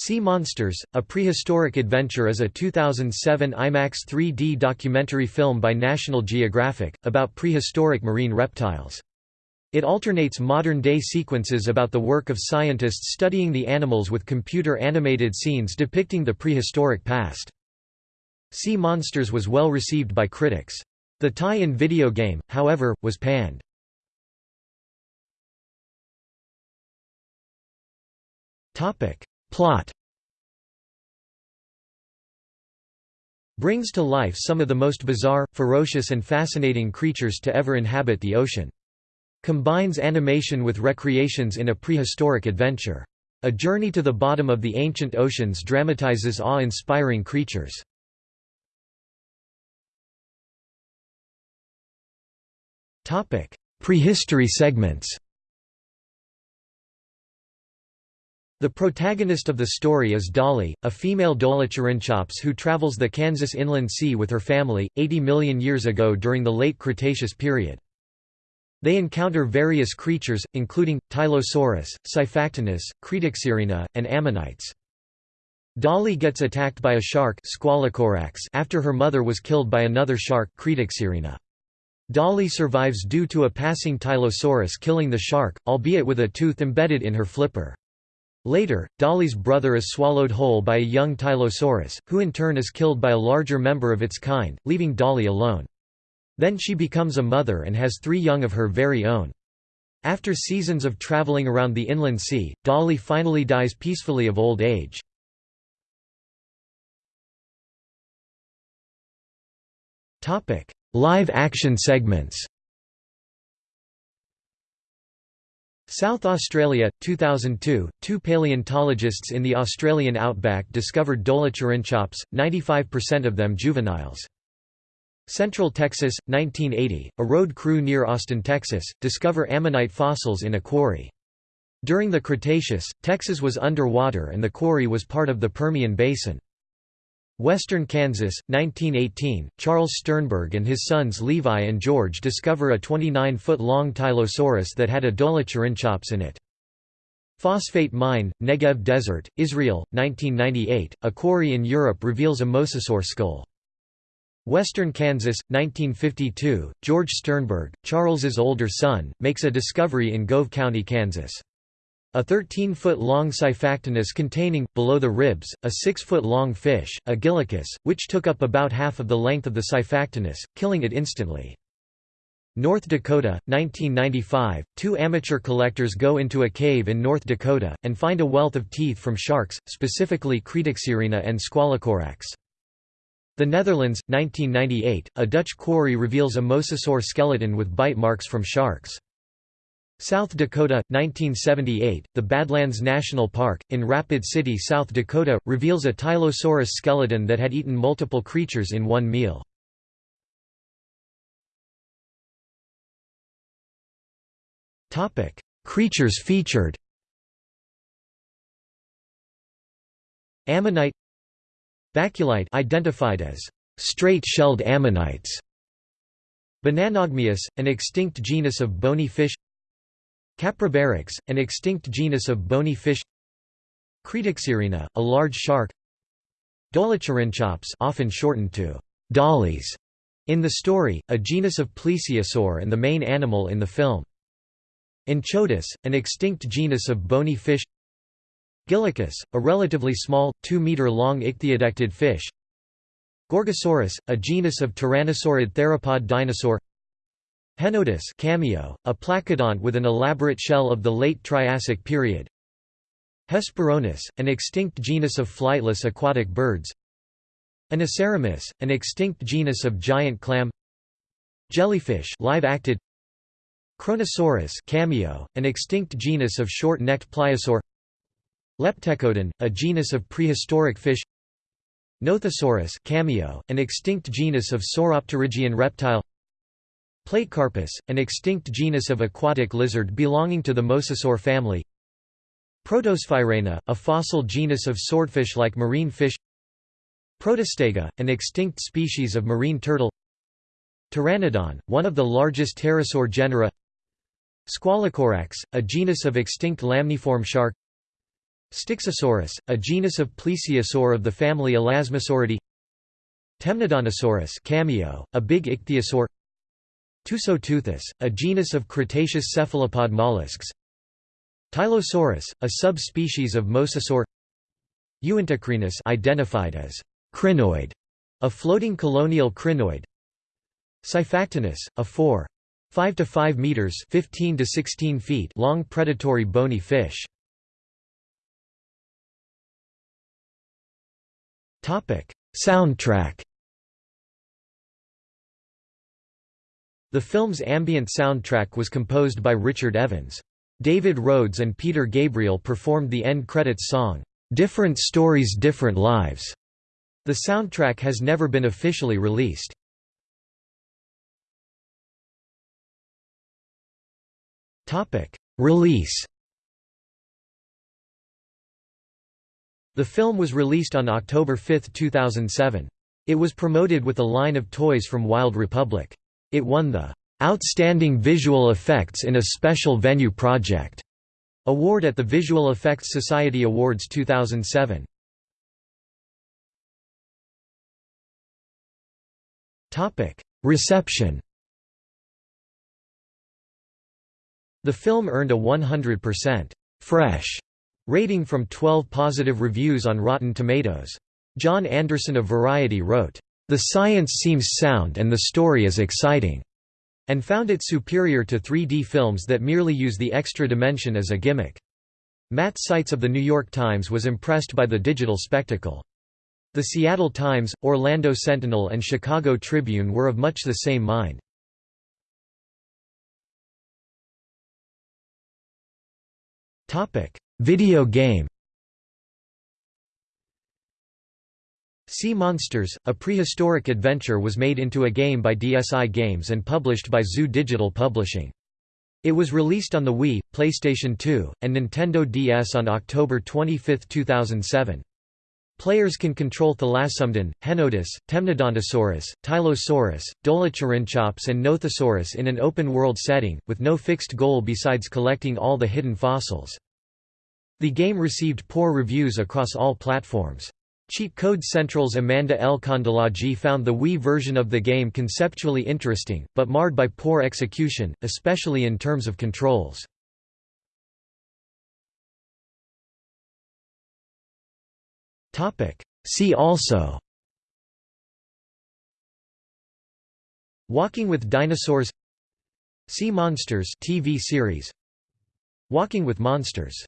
Sea Monsters, A Prehistoric Adventure is a 2007 IMAX 3D documentary film by National Geographic, about prehistoric marine reptiles. It alternates modern-day sequences about the work of scientists studying the animals with computer-animated scenes depicting the prehistoric past. Sea Monsters was well received by critics. The tie-in video game, however, was panned. Topic Plot brings to life some of the most bizarre, ferocious and fascinating creatures to ever inhabit the ocean. Combines animation with recreations in a prehistoric adventure. A journey to the bottom of the ancient oceans dramatizes awe-inspiring creatures. Prehistory segments The protagonist of the story is Dolly, a female Dolichorhynchops who travels the Kansas Inland Sea with her family, 80 million years ago during the late Cretaceous period. They encounter various creatures, including, Tylosaurus, Xiphactinus, Cretoxyrina, and ammonites. Dolly gets attacked by a shark after her mother was killed by another shark. Dolly survives due to a passing Tylosaurus killing the shark, albeit with a tooth embedded in her flipper. Later, Dolly's brother is swallowed whole by a young Tylosaurus, who in turn is killed by a larger member of its kind, leaving Dolly alone. Then she becomes a mother and has three young of her very own. After seasons of traveling around the inland sea, Dolly finally dies peacefully of old age. Live action segments South Australia, 2002, two paleontologists in the Australian outback discovered Dolichorhynchops, 95% of them juveniles. Central Texas, 1980, a road crew near Austin, Texas, discover ammonite fossils in a quarry. During the Cretaceous, Texas was underwater and the quarry was part of the Permian Basin. Western Kansas, 1918, Charles Sternberg and his sons Levi and George discover a 29-foot-long Tylosaurus that had a Dolichorhynchops in it. Phosphate mine, Negev Desert, Israel, 1998, a quarry in Europe reveals a mosasaur skull. Western Kansas, 1952, George Sternberg, Charles's older son, makes a discovery in Gove County, Kansas. A 13-foot-long Xiphactinus containing, below the ribs, a 6-foot-long fish, a gillicus, which took up about half of the length of the Xiphactinus, killing it instantly. North Dakota, 1995, two amateur collectors go into a cave in North Dakota, and find a wealth of teeth from sharks, specifically Cretoxyrina and Squalocorax. The Netherlands, 1998, a Dutch quarry reveals a mosasaur skeleton with bite marks from sharks. South Dakota, 1978, the Badlands National Park, in Rapid City, South Dakota, reveals a Tylosaurus skeleton that had eaten multiple creatures in one meal. creatures featured Ammonite Baculite identified as straight-shelled ammonites Bananogmius, an extinct genus of bony fish Caproberyx, an extinct genus of bony fish. Cretoxyrina, a large shark. Dolichorhynchops often shortened to dollies in the story, a genus of plesiosaur and the main animal in the film. Enchodus, an extinct genus of bony fish. Gillicus, a relatively small, 2-meter-long ichthyodectid fish. Gorgosaurus, a genus of tyrannosaurid theropod dinosaur Henodus cameo, a placodont with an elaborate shell of the late Triassic period. Hesperornis, an extinct genus of flightless aquatic birds. Inoceramus, an extinct genus of giant clam. Jellyfish live-acted. Kronosaurus cameo, an extinct genus of short-necked pliosaur. Leptecodon, a genus of prehistoric fish. Nothosaurus cameo, an extinct genus of sauropterygian reptile. Platecarpus, an extinct genus of aquatic lizard belonging to the Mosasaur family. Protosphyraena, a fossil genus of swordfish-like marine fish. Protostega, an extinct species of marine turtle. Pteranodon, one of the largest pterosaur genera. Squalocorax, a genus of extinct lamniform shark. Styxosaurus, a genus of plesiosaur of the family Elasmosauridae. Temnodontosaurus cameo, a big ichthyosaur Tusoteuthis, a genus of Cretaceous cephalopod mollusks Tylosaurus, a subspecies of Mosasaur Uintacrinus identified as crinoid, a floating colonial crinoid Xiphactinus, a 4. 5 to 5 meters 15 to 16 feet long predatory bony fish. Topic: Soundtrack. The film's ambient soundtrack was composed by Richard Evans. David Rhodes and Peter Gabriel performed the end credits song, "'Different Stories Different Lives'". The soundtrack has never been officially released. Release The film was released on October 5, 2007. It was promoted with a line of toys from Wild Republic. It won the "'Outstanding Visual Effects in a Special Venue Project' award at the Visual Effects Society Awards 2007. Reception The film earned a 100% fresh rating from 12 positive reviews on Rotten Tomatoes. John Anderson of Variety wrote, "...the science seems sound and the story is exciting." and found it superior to 3D films that merely use the extra dimension as a gimmick. Matt Seitz of The New York Times was impressed by the digital spectacle. The Seattle Times, Orlando Sentinel and Chicago Tribune were of much the same mind. Video game Sea Monsters, a prehistoric adventure was made into a game by DSI Games and published by Zoo Digital Publishing. It was released on the Wii, PlayStation 2, and Nintendo DS on October 25, 2007. Players can control Thalassomedon, Henodus, Temnodontosaurus, Tylosaurus, Dolichorhynchops and Nothosaurus in an open-world setting, with no fixed goal besides collecting all the hidden fossils. The game received poor reviews across all platforms. Cheat Code Central's Amanda L. Kondolojy found the Wii version of the game conceptually interesting, but marred by poor execution, especially in terms of controls. See also Walking with Dinosaurs Sea Monsters TV series Walking with Monsters